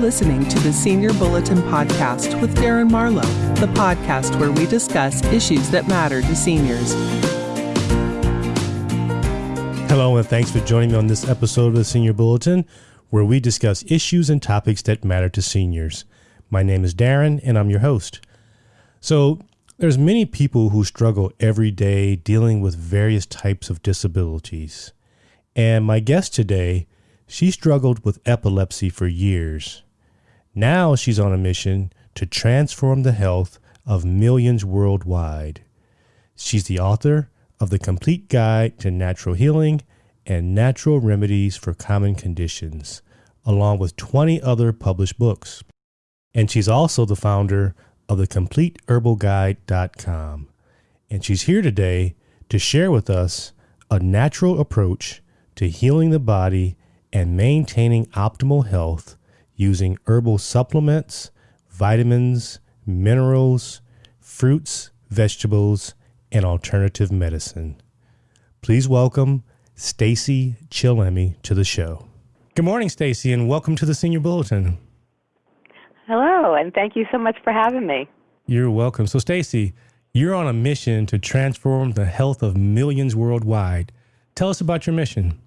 listening to the Senior Bulletin Podcast with Darren Marlowe, the podcast where we discuss issues that matter to seniors. Hello, and thanks for joining me on this episode of the Senior Bulletin, where we discuss issues and topics that matter to seniors. My name is Darren, and I'm your host. So, there's many people who struggle every day dealing with various types of disabilities. And my guest today she struggled with epilepsy for years. Now she's on a mission to transform the health of millions worldwide. She's the author of The Complete Guide to Natural Healing and Natural Remedies for Common Conditions, along with 20 other published books. And she's also the founder of the CompleteHerbalGuide.com. And she's here today to share with us a natural approach to healing the body and maintaining optimal health using herbal supplements, vitamins, minerals, fruits, vegetables, and alternative medicine. Please welcome Stacy Chillemi to the show. Good morning, Stacy, and welcome to the Senior Bulletin. Hello, and thank you so much for having me. You're welcome. So, Stacy, you're on a mission to transform the health of millions worldwide. Tell us about your mission.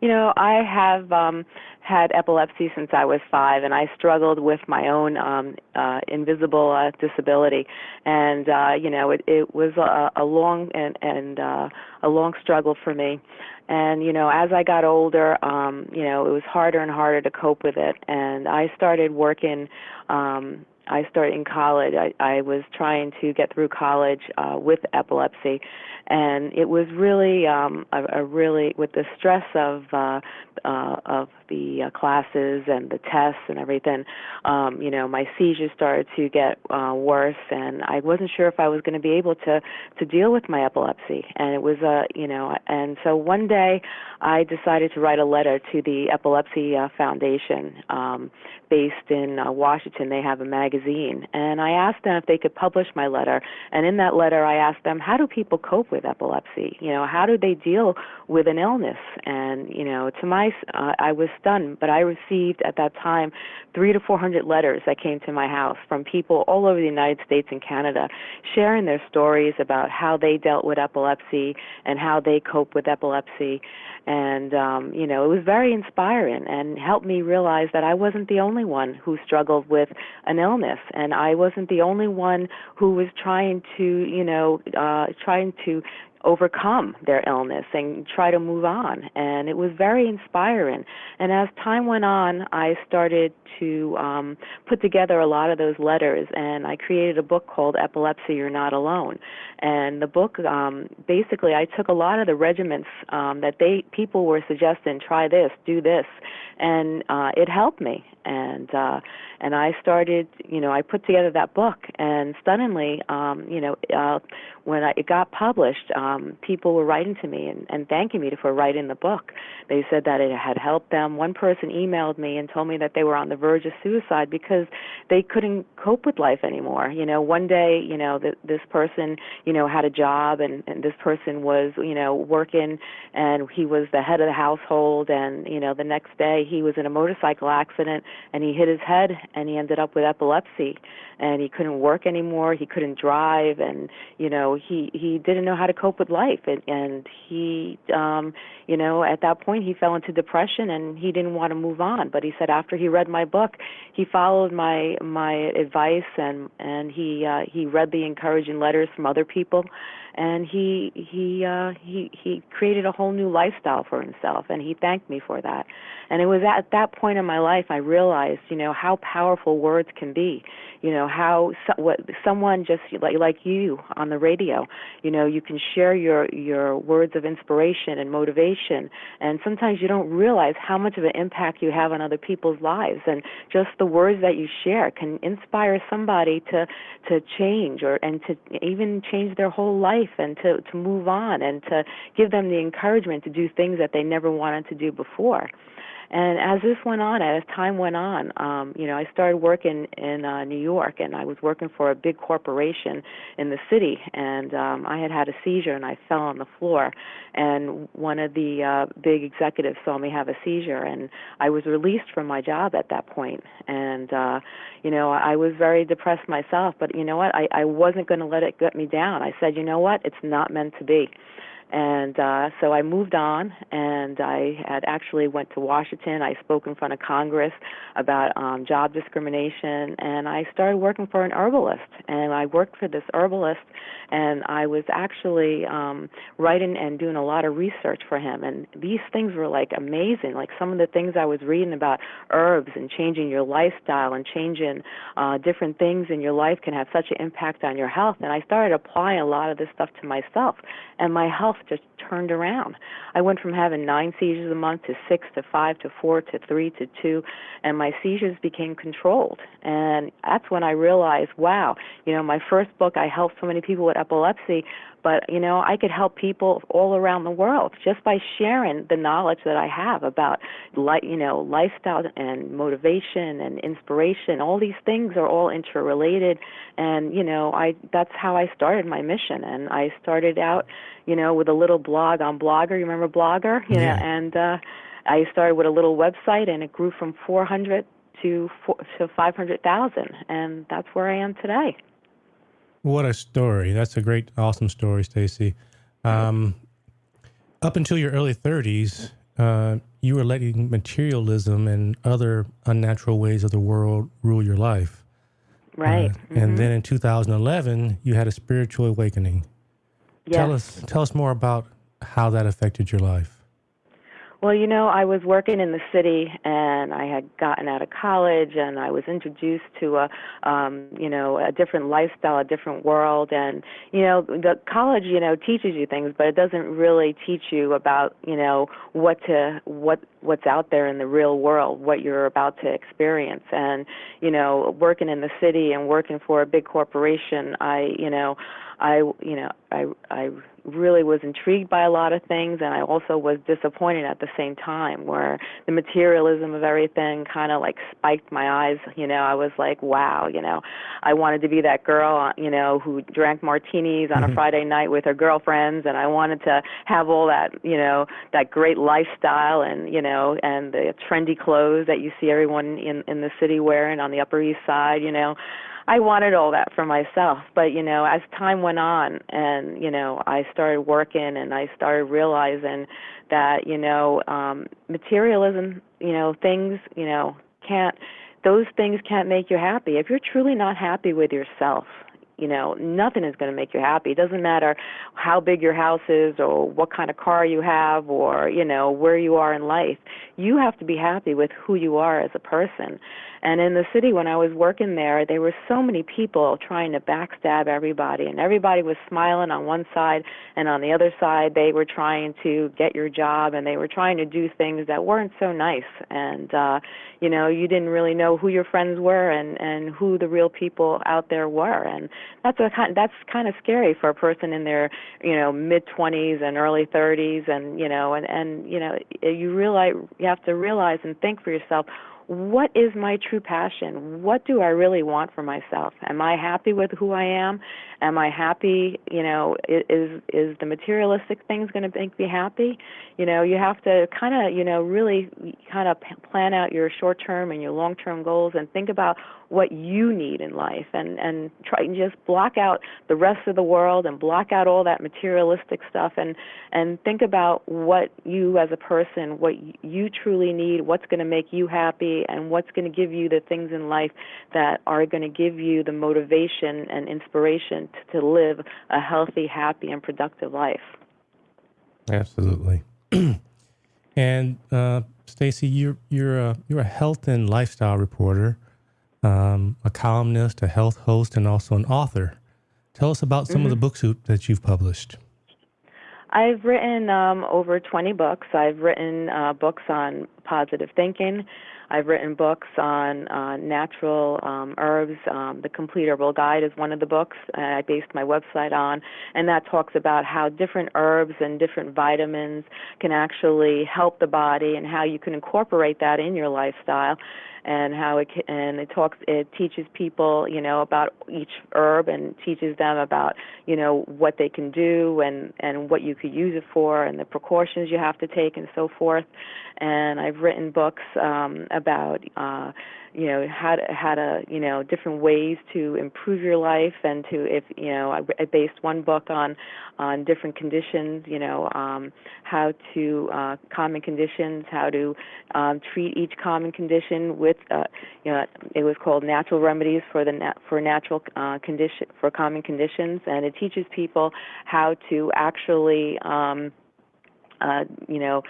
You know, I have um, had epilepsy since I was five, and I struggled with my own um, uh, invisible uh, disability, and uh, you know, it, it was a, a long and, and uh, a long struggle for me. And you know, as I got older, um, you know, it was harder and harder to cope with it, and I started working. Um, I started in college. I, I was trying to get through college uh, with epilepsy, and it was really um, a, a really with the stress of uh, uh, of the uh, classes and the tests and everything. Um, you know, my seizures started to get uh, worse, and I wasn't sure if I was going to be able to to deal with my epilepsy. And it was a uh, you know, and so one day I decided to write a letter to the Epilepsy uh, Foundation, um, based in uh, Washington. They have a magazine, and I asked them if they could publish my letter. And in that letter, I asked them, how do people cope with epilepsy? You know, how do they deal with an illness? And you know, to my, uh, I was stunned, but I received at that time three to four hundred letters that came to my house from people all over the United States and Canada, sharing their stories about how they dealt with epilepsy and how they cope with epilepsy and um, you know it was very inspiring and helped me realize that I wasn't the only one who struggled with an illness, and I wasn't the only one who was trying to you know uh, trying to overcome their illness and try to move on. And it was very inspiring. And as time went on, I started to um, put together a lot of those letters, and I created a book called Epilepsy You're Not Alone. And the book, um, basically, I took a lot of the regimens um, that they people were suggesting, try this, do this, and uh, it helped me. And uh, and I started, you know, I put together that book, and stunningly, um, you know, uh, when I, it got published, um, Um, people were writing to me and, and thanking me for writing the book. They said that it had helped them. One person emailed me and told me that they were on the verge of suicide because they couldn't cope with life anymore. You know, one day, you know, the, this person, you know, had a job, and, and this person was, you know, working, and he was the head of the household, and you know, the next day he was in a motorcycle accident and he hit his head and he ended up with epilepsy and he couldn't work anymore he couldn't drive and you know he he didn't know how to cope with life. And and he um you know at that point he fell into depression and he didn't want to move on. But he said after he read my book he followed my my advice and and he uh he read the encouraging letters from other people and he he uh he he created a whole new lifestyle for himself and he thanked me for that. And it was at that point in my life I realized you know how powerful words can be. You know how so, what someone just like like you on the radio you know you can share your your words of inspiration and motivation and sometimes you don't realize how much of an impact you have on other people's lives. And just the words that you share can inspire somebody to to change or and to even change their whole life life and to to move on and to give them the encouragement to do things that they never wanted to do before And as this went on, as time went on, um, you know, I started working in uh, New York, and I was working for a big corporation in the city, and um, I had had a seizure, and I fell on the floor, and one of the uh, big executives saw me have a seizure, and I was released from my job at that point, and uh, you know, I was very depressed myself, but you know what? I, I wasn't going to let it get me down. I said, you know what? It's not meant to be and uh, so I moved on, and I had actually went to Washington. I spoke in front of Congress about um, job discrimination, and I started working for an herbalist. And I worked for this herbalist, and I was actually um, writing and doing a lot of research for him. And these things were like amazing. Like some of the things I was reading about herbs and changing your lifestyle and changing uh, different things in your life can have such an impact on your health. And I started applying a lot of this stuff to myself, and my health just turned around. I went from having nine seizures a month to six to five to four to three to two, and my seizures became controlled. And that's when I realized, wow, you know, my first book, I helped so many people with epilepsy, but you know i could help people all around the world just by sharing the knowledge that i have about like you know lifestyle and motivation and inspiration. All these things are all interrelated. And you know i that's how i started my mission. And i started out you know with a little blog on blogger. You remember blogger? You yeah. know and uh i started with a little website and it grew from 400 to four, to 500,000 and that's where I am today. What a story! That's a great, awesome story, Stacy. Um, up until your early 30s, uh, you were letting materialism and other unnatural ways of the world rule your life. Right. Uh, mm-hmm. And then in 2011, you had a spiritual awakening. Yes. Tell us, tell us more about how that affected your life. Well, you know, I was working in the city and I had gotten out of college and I was introduced to a um, you know, a different lifestyle, a different world and you know, the college, you know, teaches you things, but it doesn't really teach you about, you know, what to what what's out there in the real world, what you're about to experience. And, you know, working in the city and working for a big corporation, I, you know, I, you know, I I really was intrigued by a lot of things and I also was disappointed at the same time where the materialism of everything kind of like spiked my eyes you know? I was like wow you know? I wanted to be that girl you know who drank martinis on mm-hmm. a Friday night with her girlfriends and I wanted to have all that you know that great lifestyle and you know and the trendy clothes that you see everyone in in the city wearing on the upper east side you know I wanted all that for myself. But, you know, as time went on and, you know, I started working and I started realizing that, you know, um, materialism, you know, things, you know, can't, those things can't make you happy. If you're truly not happy with yourself, you know nothing is going to make you happy it doesn't matter how big your house is or what kind of car you have or you know where you are in life you have to be happy with who you are as a person and in the city, when I was working there, there were so many people trying to backstab everybody, and everybody was smiling on one side, and on the other side, they were trying to get your job, and they were trying to do things that weren't so nice. And uh, you know, you didn't really know who your friends were and and who the real people out there were, and that's a kind that's kind of scary for a person in their you know mid 20s and early 30s, and you know, and and you know, you realize you have to realize and think for yourself what is my true passion? What do I really want for myself? Am I happy with who I am? Am I happy? You know, is is the materialistic things going to make me happy? You know, you have to kind of, you know, really kind of plan out your short term and your long term goals and think about what you need in life and and try and just block out the rest of the world and block out all that materialistic stuff and and think about what you as a person what you truly need what's going to make you happy and what's going to give you the things in life that are going to give you the motivation and inspiration to, to live a healthy happy and productive life. Absolutely. And uh, Stacy, you're you're a you're a health and lifestyle reporter um, a columnist, a health host, and also an author. Tell us about some mm-hmm. of the mm-hmm. books that you've published. I've written um, over 20 books. I've written uh, books on positive thinking. I've written books on uh, natural um, herbs. Um, the Complete Herbal Guide is one of the books I based my website on, and that talks about how different herbs and different vitamins can actually help the body and how you can incorporate that in your lifestyle and how it and it talks it teaches people you know about each herb and teaches them about you know what they can do and and what you could use it for and the precautions you have to take and so forth. And I've written books um about uh you know how to how to you know different ways to improve your life and to if you know I, I based one book on on different conditions you know um, how to uh, common conditions how to um, treat each common condition with uh, you know it was called natural remedies for the na- for natural uh, condition for common conditions. And it teaches people how to actually um, uh, you know,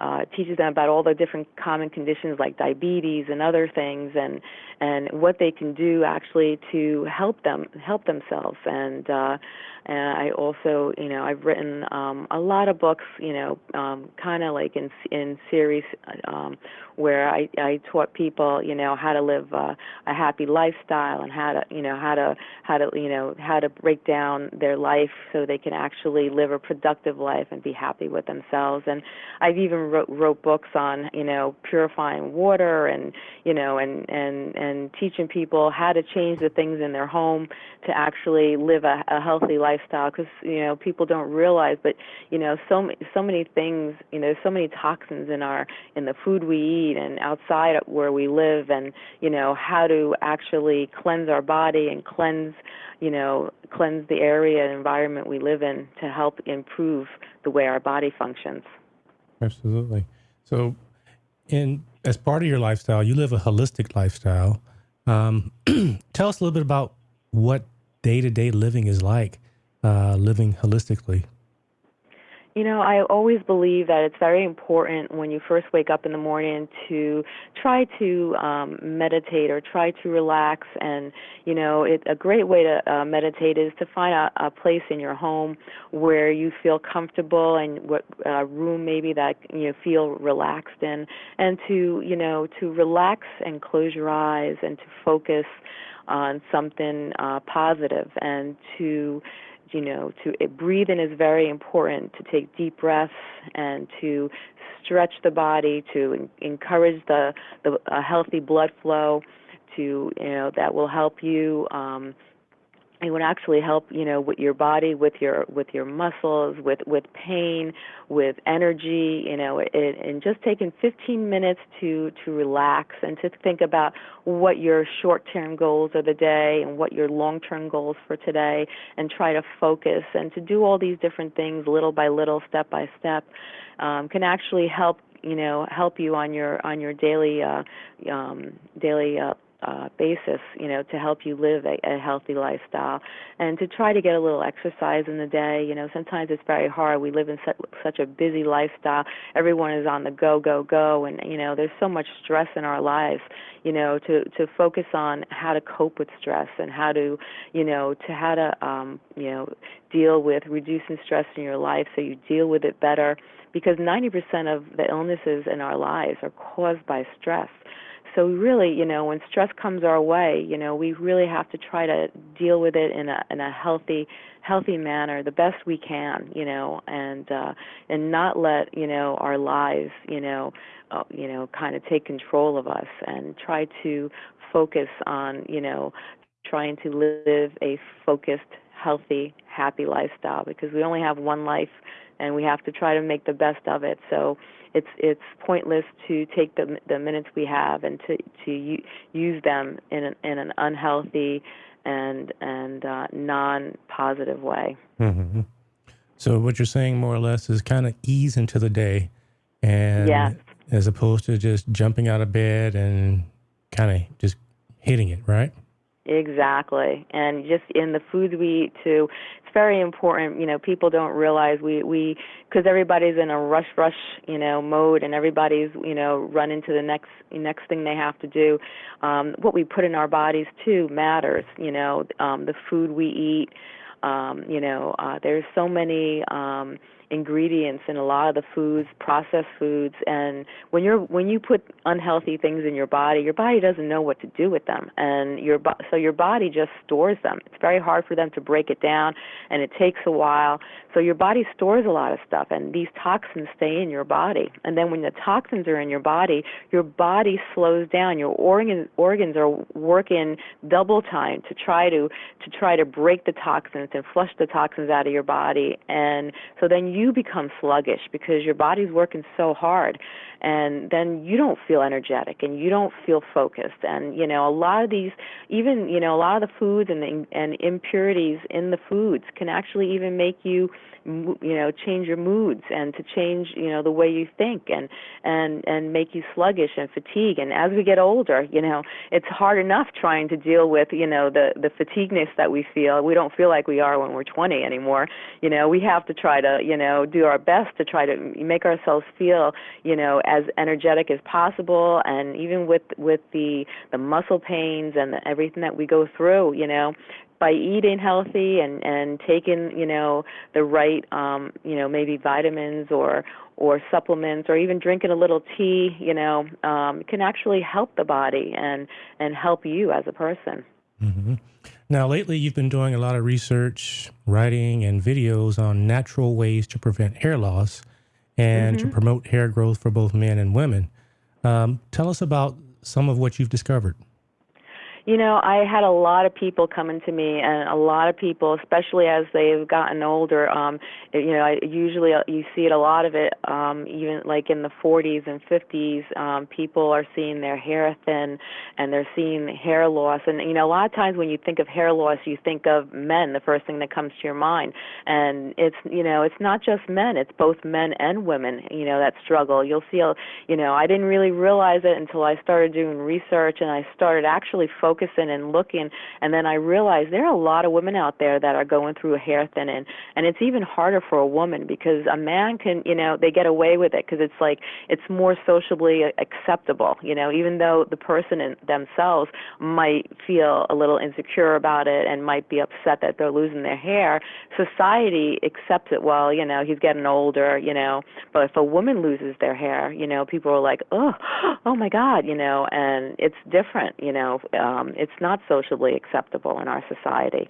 uh, teaches them about all the different common conditions like diabetes and other things, and and what they can do actually to help them help themselves. And uh, and I also, you know, I've written um, a lot of books, you know, um, kind of like in in series um, where I, I taught people, you know, how to live uh, a happy lifestyle and how to, you know, how to how to, you know, how to break down their life so they can actually live a productive life and be happy with themselves. And I've even wrote, wrote books on, you know, purifying water and, you know, and and and teaching people how to change the things in their home to actually live a, a healthy lifestyle. Because you know, people don't realize, but you know, so so many things, you know, so many toxins in our in the food we eat and outside where we live and you know how to actually cleanse our body and cleanse you know cleanse the area and environment we live in to help improve the way our body functions. Absolutely. So in as part of your lifestyle you live a holistic lifestyle. Um, tell us a little bit about what day-to-day living is like uh, living holistically you know, I always believe that it's very important when you first wake up in the morning to try to um, meditate or try to relax. And, you know, it, a great way to uh, meditate is to find a, a place in your home where you feel comfortable and what uh, room maybe that you know, feel relaxed in. And to, you know, to relax and close your eyes and to focus on something uh, positive and to you know, to it, breathing is very important. To take deep breaths and to stretch the body, to en- encourage the the a healthy blood flow, to you know that will help you. Um, it would actually help you know with your body with your with your muscles with with pain with energy you know it, and just taking 15 minutes to to relax and to think about what your short term goals of the day and what your long term goals for today and try to focus and to do all these different things little by little step by step um, can actually help you know help you on your on your daily uh, um, daily uh, uh, basis, you know, to help you live a, a healthy lifestyle and to try to get a little exercise in the day. You know, sometimes it's very hard. We live in such, such a busy lifestyle. Everyone is on the go, go, go, and you know, there's so much stress in our lives. You know, to to focus on how to cope with stress and how to, you know, to how to, um, you know, deal with reducing stress in your life so you deal with it better. Because 90% of the illnesses in our lives are caused by stress so really, you know, when stress comes our way, you know, we really have to try to deal with it in a in a healthy healthy manner, the best we can, you know, and uh and not let, you know, our lives, you know, uh, you know, kind of take control of us and try to focus on, you know, trying to live a focused, healthy, happy lifestyle because we only have one life and we have to try to make the best of it. So it's it's pointless to take the the minutes we have and to to u- use them in an, in an unhealthy and and uh, non positive way. Mm-hmm. So what you're saying more or less is kind of ease into the day, and yes. as opposed to just jumping out of bed and kind of just hitting it, right? Exactly. And just in the foods we eat too, it's very important. You know, people don't realize we we because everybody's in a rush rush you know mode and everybody's you know running to the next next thing they have to do. Um, what we put in our bodies too matters. You know, um, the food we eat. Um, you know, uh, there's so many um, ingredients in a lot of the foods, processed foods, and when you're when you put unhealthy things in your body, your body doesn't know what to do with them, and your so your body just stores them. It's very hard for them to break it down, and it takes a while. So your body stores a lot of stuff, and these toxins stay in your body. And then when the toxins are in your body, your body slows down. Your organ, organs are working double time to try to to try to break the toxins and flush the toxins out of your body. And so then you become sluggish because your body's working so hard and then you don't feel energetic and you don't feel focused. And you know a lot of these even you know a lot of the foods and the, and impurities in the foods can actually even make you you know change your moods and to change you know the way you think and and and make you sluggish and fatigue. And as we get older you know it's hard enough trying to deal with you know the the fatigueness that we feel. We don't feel like we are when we're 20 anymore. You know we have to try to you know do our best to try to make ourselves feel you know as energetic as possible and even with with the the muscle pains and the, everything that we go through you know by eating healthy and and taking you know the right um you know maybe vitamins or or supplements or even drinking a little tea you know um can actually help the body and and help you as a person mm-hmm. now lately you've been doing a lot of research writing and videos on natural ways to prevent hair loss and mm-hmm. to promote hair growth for both men and women um, tell us about some of what you've discovered you know, I had a lot of people coming to me, and a lot of people, especially as they've gotten older. Um, you know, I usually uh, you see it a lot of it, um, even like in the 40s and 50s. Um, people are seeing their hair thin, and they're seeing hair loss. And you know, a lot of times when you think of hair loss, you think of men. The first thing that comes to your mind, and it's you know, it's not just men. It's both men and women. You know, that struggle. You'll see. You know, I didn't really realize it until I started doing research, and I started actually focusing focusing and looking and then I realized there are a lot of women out there that are going through a hair thinning and it's even harder for a woman because a man can, you know, they get away with it because it's like it's more socially acceptable, you know, even though the person in themselves might feel a little insecure about it and might be upset that they're losing their hair, society accepts it. Well, you know, he's getting older, you know, but if a woman loses their hair, you know, people are like, "Oh, oh my god," you know, and it's different, you know. Um um, it's not socially acceptable in our society.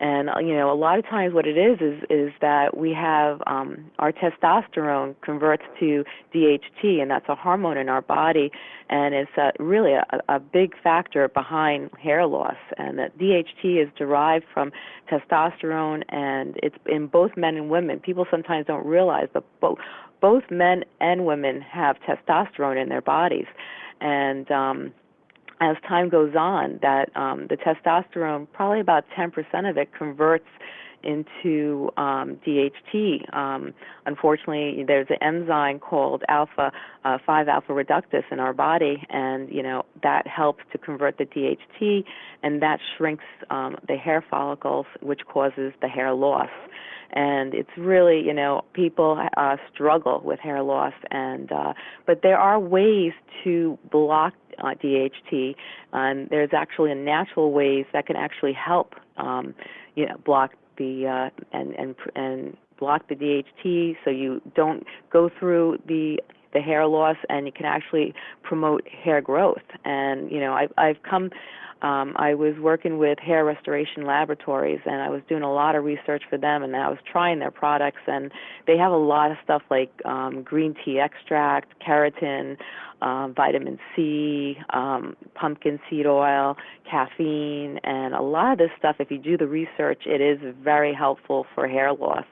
And uh, you know, a lot of times what it is is is that we have um, our testosterone converts to DHT, and that's a hormone in our body, and it's a, really a, a big factor behind hair loss. And that DHT is derived from testosterone, and it's in both men and women. People sometimes don't realize, but both both men and women have testosterone in their bodies, and um, as time goes on, that um, the testosterone, probably about 10% of it, converts into um, DHT. Um, unfortunately, there's an enzyme called alpha uh, 5 alpha reductase in our body, and you know that helps to convert the DHT, and that shrinks um, the hair follicles, which causes the hair loss and it's really you know people uh, struggle with hair loss and uh, but there are ways to block uh, DHT and there's actually a natural ways that can actually help um, you know block the uh, and and and block the DHT so you don't go through the the hair loss and it can actually promote hair growth and you know I've I've come um, I was working with Hair Restoration Laboratories, and I was doing a lot of research for them, and I was trying their products, and they have a lot of stuff like um, green tea extract, keratin, um, vitamin C, um, pumpkin seed oil, caffeine, and a lot of this stuff. If you do the research, it is very helpful for hair loss.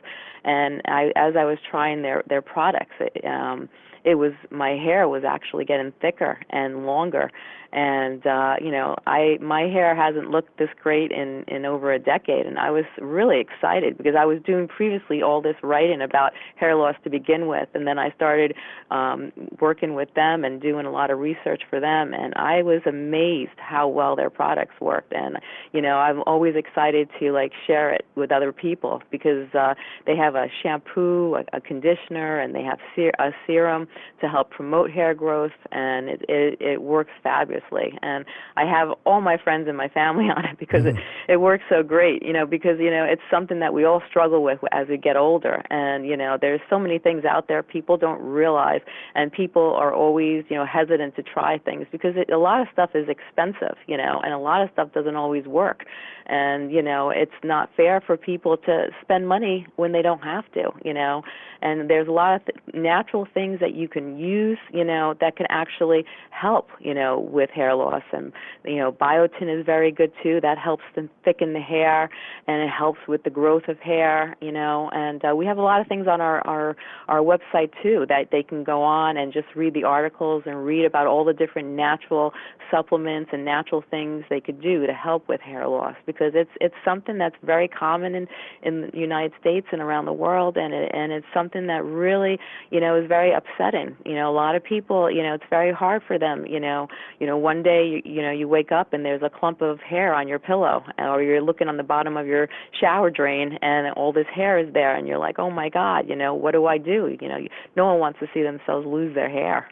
And I, as I was trying their their products, it, um, it was my hair was actually getting thicker and longer. And uh you know i my hair hasn't looked this great in in over a decade. And i was really excited because i was doing previously all this writing about hair loss to begin with. And then i started um working with them and doing a lot of research for them. And i was amazed how well their products worked. And you know i'm always excited to like share it with other people because uh they have a shampoo, a, a conditioner, and they have ser- a serum to help promote hair growth, and it, it it works fabulously. And I have all my friends and my family on it because mm. it it works so great. You know, because you know it's something that we all struggle with as we get older, and you know there's so many things out there people don't realize, and people are always you know hesitant to try things because it, a lot of stuff is expensive, you know, and a lot of stuff doesn't always work and you know it's not fair for people to spend money when they don't have to you know and there's a lot of th- natural things that you can use you know that can actually help you know with hair loss. And you know biotin is very good too. That helps to thicken the hair and it helps with the growth of hair you know. And uh, we have a lot of things on our our our website too that they can go on and just read the articles and read about all the different natural supplements and natural things they could do to help with hair loss because it's it's something that's very common in in the United States and around the world and it, and it's something that really you know is very upsetting you know a lot of people you know it's very hard for them you know. You know one day you, you know you wake up and there's a clump of hair on your pillow or you're looking on the bottom of your shower drain and all this hair is there and you're like oh my god you know what do I do? You know no one wants to see themselves lose their hair.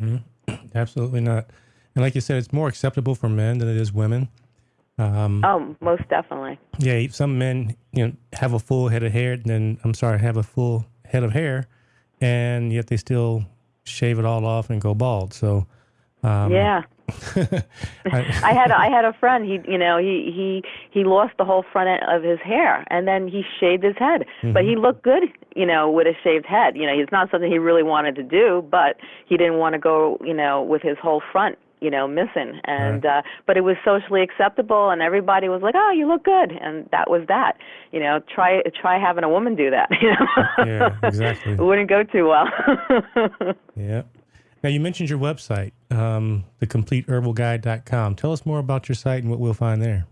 Mm-hmm. absolutely not. And like you said it's more acceptable for men than it is women. Um, oh, most definitely. Yeah, some men, you know, have a full head of hair, and then I'm sorry, have a full head of hair, and yet they still shave it all off and go bald. So, um, yeah. I, I had I had a friend. He you know he he he lost the whole front end of his hair, and then he shaved his head. Mm-hmm. But he looked good, you know, with a shaved head. You know, it's not something he really wanted to do, but he didn't want to go, you know, with his whole front you know missing. And right. uh but it was socially acceptable and everybody was like oh you look good. And that was that. You know try try having a woman do that you know? Yeah exactly. It wouldn't go too well. Yeah. Now you mentioned your website um thecompleteherbalguide.com tell us more about your site and what we'll find there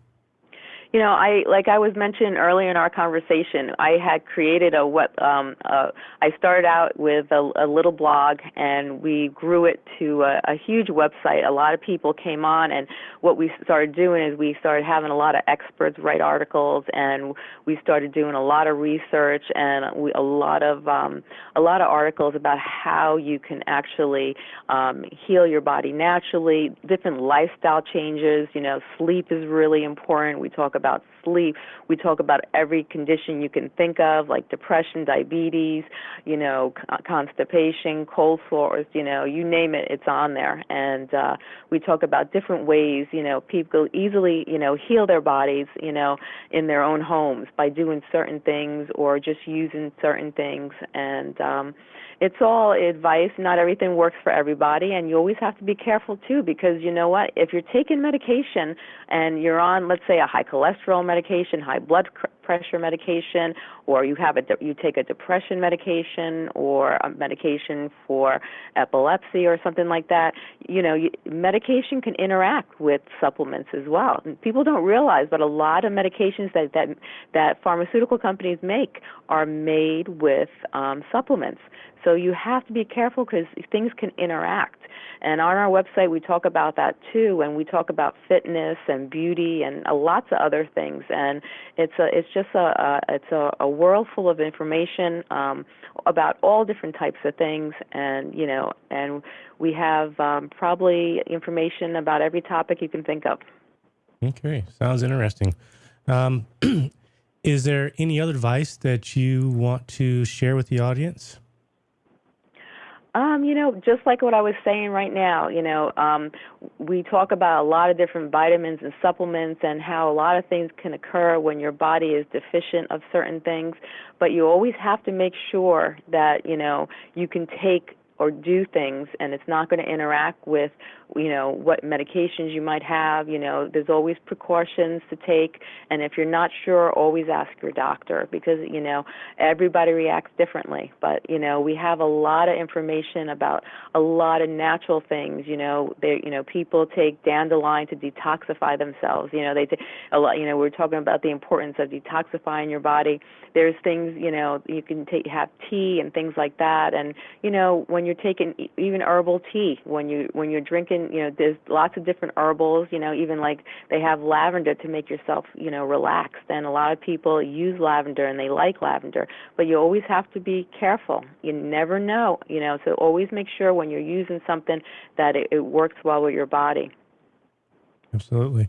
you know, I like I was mentioned earlier in our conversation. I had created a what um, uh, I started out with a, a little blog, and we grew it to a, a huge website. A lot of people came on, and what we started doing is we started having a lot of experts write articles, and we started doing a lot of research and we, a lot of um, a lot of articles about how you can actually um, heal your body naturally. Different lifestyle changes. You know, sleep is really important. We talk about sleep. We talk about every condition you can think of, like depression, diabetes, you know, constipation, cold sores, you know, you name it, it's on there. And uh, we talk about different ways, you know, people easily, you know, heal their bodies, you know, in their own homes by doing certain things or just using certain things. And um, it's all advice. Not everything works for everybody, and you always have to be careful too, because you know what? If you're taking medication and you're on, let's say, a high cholesterol medication, high blood pressure medication, or you have a you take a depression medication or a medication for epilepsy or something like that, you know, you, medication can interact with supplements as well. And people don't realize, but a lot of medications that that that pharmaceutical companies make are made with um, supplements. So you have to be careful because things can interact. And on our website, we talk about that too, and we talk about fitness and beauty and uh, lots of other things. And it's a, it's just a, a it's a, a world full of information um, about all different types of things. And you know, and we have um, probably information about every topic you can think of. Okay, sounds interesting. Um, is there any other advice that you want to share with the audience? Um, you know, just like what I was saying right now, you know, um, we talk about a lot of different vitamins and supplements and how a lot of things can occur when your body is deficient of certain things, but you always have to make sure that, you know, you can take or do things and it's not going to interact with you know what medications you might have you know there's always precautions to take and if you're not sure always ask your doctor because you know everybody reacts differently. But you know we have a lot of information about a lot of natural things you know they you know people take dandelion to detoxify themselves you know they take a lot you know we're talking about the importance of detoxifying your body there's things you know you can take have tea and things like that. And you know when you're taking even herbal tea when you when you're drinking you know there's lots of different herbals you know even like they have lavender to make yourself you know relaxed and a lot of people use lavender and they like lavender. But you always have to be careful. You never know you know. So always make sure when you're using something that it, it works well with your body. Absolutely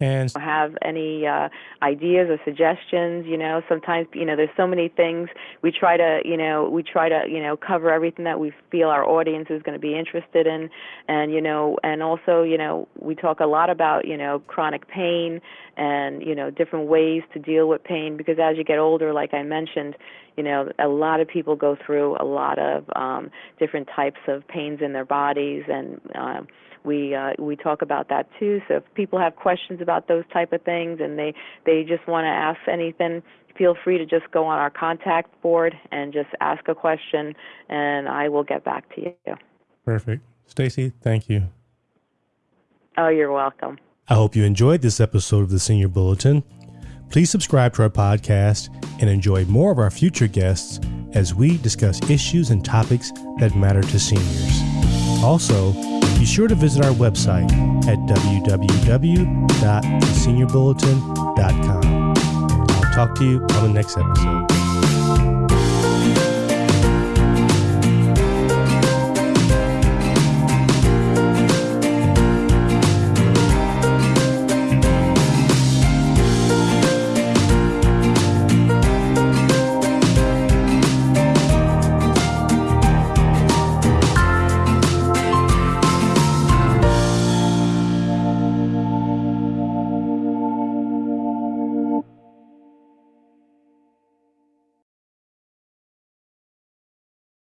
and have any uh, ideas or suggestions you know sometimes you know there's so many things. We try to you know we try to you know cover everything that we feel our audience is going to be interested in. And you know and also you know we talk a lot about you know chronic pain and you know different ways to deal with pain because as you get older like i mentioned you know a lot of people go through a lot of um different types of pains in their bodies and um we uh, we talk about that too. So if people have questions about those type of things and they they just want to ask anything, feel free to just go on our contact board and just ask a question, and I will get back to you. Perfect, Stacy. Thank you. Oh, you're welcome. I hope you enjoyed this episode of the Senior Bulletin. Please subscribe to our podcast and enjoy more of our future guests as we discuss issues and topics that matter to seniors. Also, be sure to visit our website at www.seniorbulletin.com. I'll talk to you on the next episode.